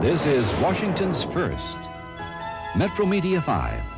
This is Washington's first. Metro Media 5.